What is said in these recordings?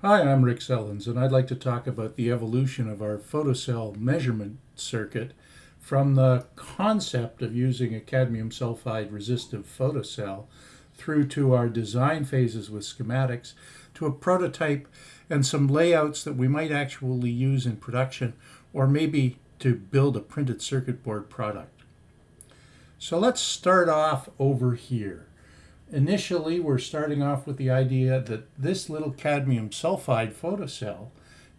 Hi, I'm Rick Sellens, and I'd like to talk about the evolution of our photocell measurement circuit from the concept of using a cadmium sulfide resistive photocell through to our design phases with schematics to a prototype and some layouts that we might actually use in production or maybe to build a printed circuit board product. So let's start off over here. Initially, we're starting off with the idea that this little cadmium sulfide photocell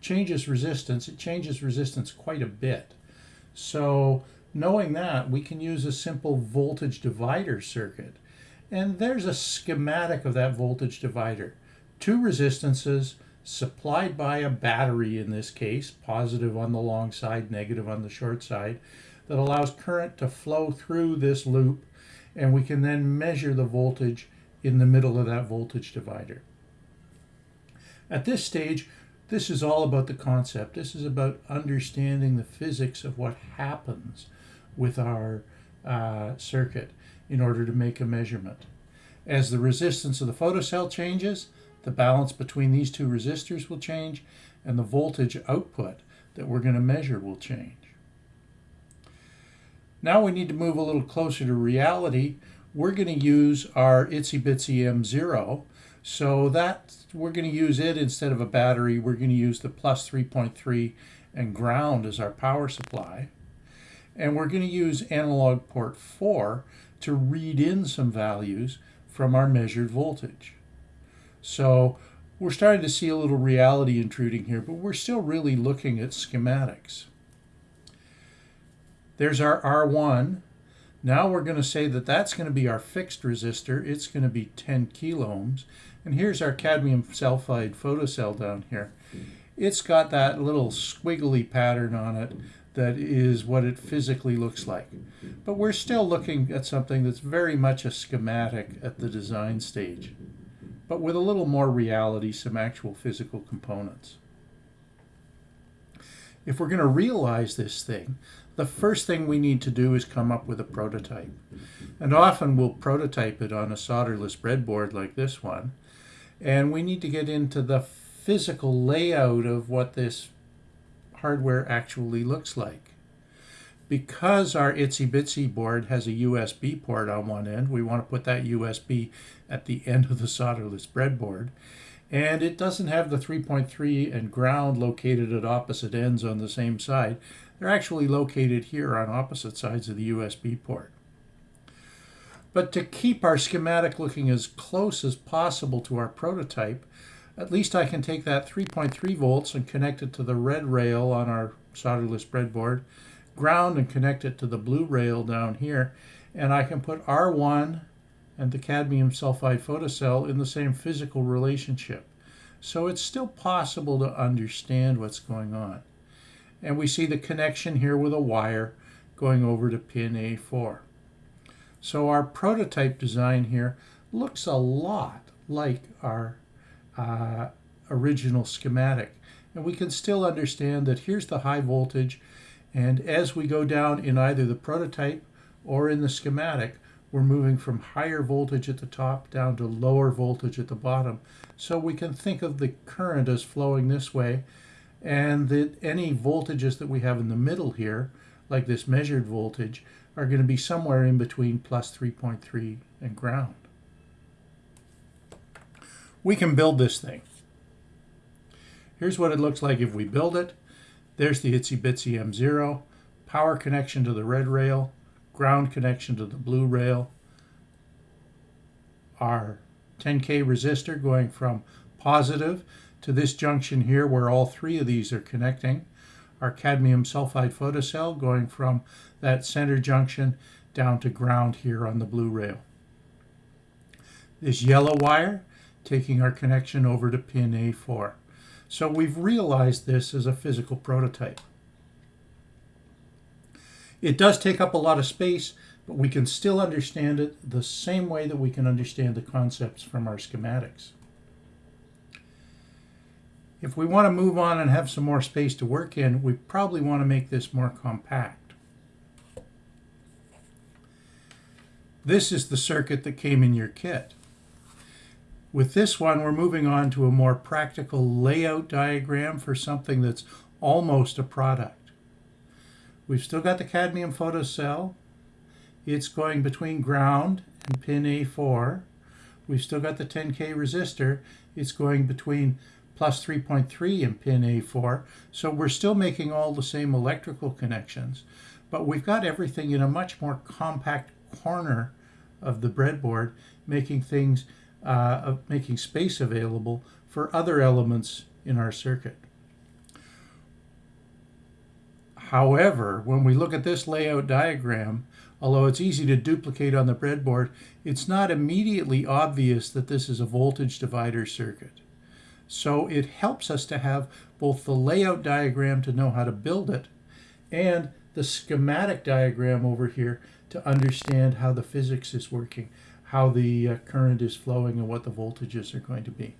changes resistance. It changes resistance quite a bit. So knowing that, we can use a simple voltage divider circuit. And there's a schematic of that voltage divider. Two resistances supplied by a battery in this case, positive on the long side, negative on the short side, that allows current to flow through this loop and we can then measure the voltage in the middle of that voltage divider. At this stage, this is all about the concept. This is about understanding the physics of what happens with our uh, circuit in order to make a measurement. As the resistance of the photocell changes, the balance between these two resistors will change, and the voltage output that we're going to measure will change. Now we need to move a little closer to reality. We're going to use our Itsy Bitsy M0. So that we're going to use it instead of a battery. We're going to use the plus 3.3 and ground as our power supply. And we're going to use analog port 4 to read in some values from our measured voltage. So we're starting to see a little reality intruding here, but we're still really looking at schematics. There's our R1. Now we're going to say that that's going to be our fixed resistor. It's going to be 10 kilo ohms. And here's our cadmium sulfide photocell down here. It's got that little squiggly pattern on it that is what it physically looks like. But we're still looking at something that's very much a schematic at the design stage, but with a little more reality, some actual physical components. If we're going to realize this thing, the first thing we need to do is come up with a prototype. And often we'll prototype it on a solderless breadboard like this one. And we need to get into the physical layout of what this hardware actually looks like. Because our Itsy Bitsy board has a USB port on one end, we want to put that USB at the end of the solderless breadboard. And it doesn't have the 3.3 and ground located at opposite ends on the same side. They're actually located here on opposite sides of the USB port. But to keep our schematic looking as close as possible to our prototype, at least I can take that 3.3 volts and connect it to the red rail on our solderless breadboard, ground and connect it to the blue rail down here, and I can put R1 and the cadmium sulfide photocell in the same physical relationship. So it's still possible to understand what's going on. And we see the connection here with a wire going over to pin A4. So our prototype design here looks a lot like our uh, original schematic. And we can still understand that here's the high voltage and as we go down in either the prototype or in the schematic, we're moving from higher voltage at the top down to lower voltage at the bottom. So we can think of the current as flowing this way and that any voltages that we have in the middle here, like this measured voltage, are going to be somewhere in between plus 3.3 and ground. We can build this thing. Here's what it looks like if we build it. There's the Itsy Bitsy M0, power connection to the red rail, ground connection to the blue rail, our 10K resistor going from positive to this junction here where all three of these are connecting. Our cadmium sulfide photocell going from that center junction down to ground here on the blue rail. This yellow wire taking our connection over to pin A4. So we've realized this as a physical prototype. It does take up a lot of space, but we can still understand it the same way that we can understand the concepts from our schematics. If we want to move on and have some more space to work in, we probably want to make this more compact. This is the circuit that came in your kit. With this one, we're moving on to a more practical layout diagram for something that's almost a product. We've still got the cadmium photocell. It's going between ground and pin A4. We've still got the 10K resistor. It's going between plus 3.3 and pin A4. So we're still making all the same electrical connections, but we've got everything in a much more compact corner of the breadboard, making things, uh, making space available for other elements in our circuit. However, when we look at this layout diagram, although it's easy to duplicate on the breadboard, it's not immediately obvious that this is a voltage divider circuit. So it helps us to have both the layout diagram to know how to build it and the schematic diagram over here to understand how the physics is working, how the uh, current is flowing and what the voltages are going to be.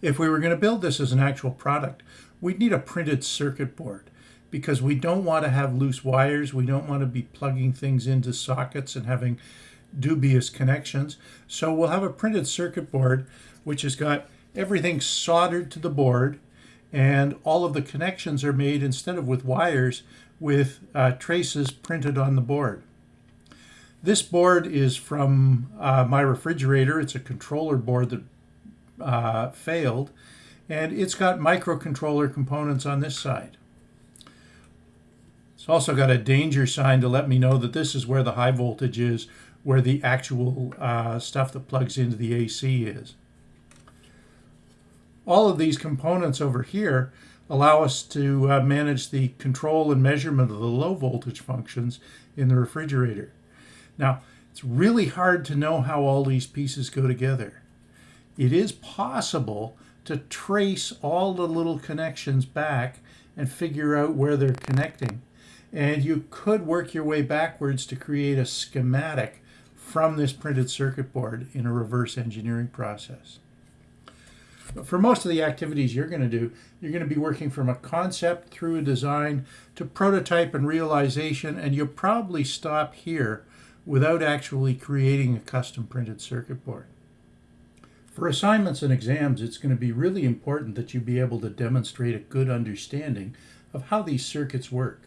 If we were going to build this as an actual product, we'd need a printed circuit board because we don't want to have loose wires. We don't want to be plugging things into sockets and having dubious connections. So we'll have a printed circuit board which has got everything soldered to the board and all of the connections are made instead of with wires with uh, traces printed on the board. This board is from uh, my refrigerator. It's a controller board that uh, failed and it's got microcontroller components on this side. It's also got a danger sign to let me know that this is where the high voltage is, where the actual uh, stuff that plugs into the AC is. All of these components over here allow us to uh, manage the control and measurement of the low voltage functions in the refrigerator. Now, it's really hard to know how all these pieces go together. It is possible to trace all the little connections back and figure out where they're connecting. And you could work your way backwards to create a schematic from this printed circuit board in a reverse engineering process. But for most of the activities you're going to do, you're going to be working from a concept through a design to prototype and realization, and you'll probably stop here without actually creating a custom printed circuit board. For assignments and exams, it's going to be really important that you be able to demonstrate a good understanding of how these circuits work.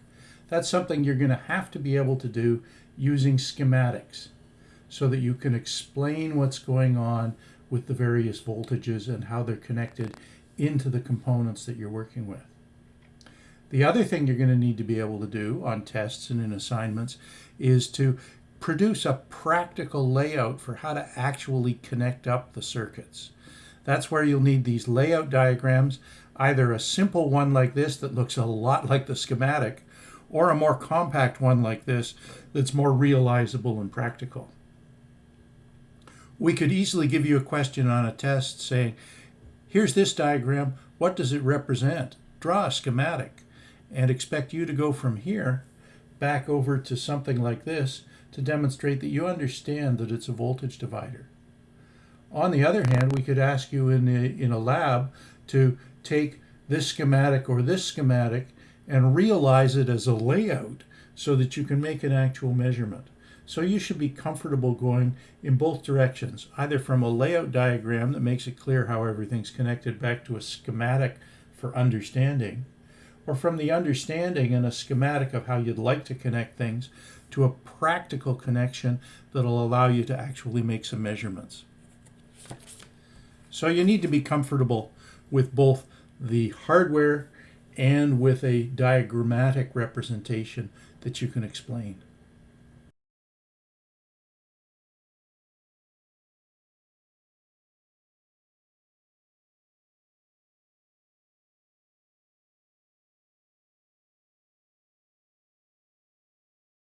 That's something you're going to have to be able to do using schematics so that you can explain what's going on with the various voltages and how they're connected into the components that you're working with. The other thing you're going to need to be able to do on tests and in assignments is to produce a practical layout for how to actually connect up the circuits. That's where you'll need these layout diagrams, either a simple one like this that looks a lot like the schematic, or a more compact one like this that's more realizable and practical. We could easily give you a question on a test saying, here's this diagram, what does it represent? Draw a schematic and expect you to go from here back over to something like this to demonstrate that you understand that it's a voltage divider. On the other hand, we could ask you in a, in a lab to take this schematic or this schematic and realize it as a layout so that you can make an actual measurement. So you should be comfortable going in both directions, either from a layout diagram that makes it clear how everything's connected back to a schematic for understanding, or from the understanding and a schematic of how you'd like to connect things to a practical connection that'll allow you to actually make some measurements. So you need to be comfortable with both the hardware and with a diagrammatic representation that you can explain.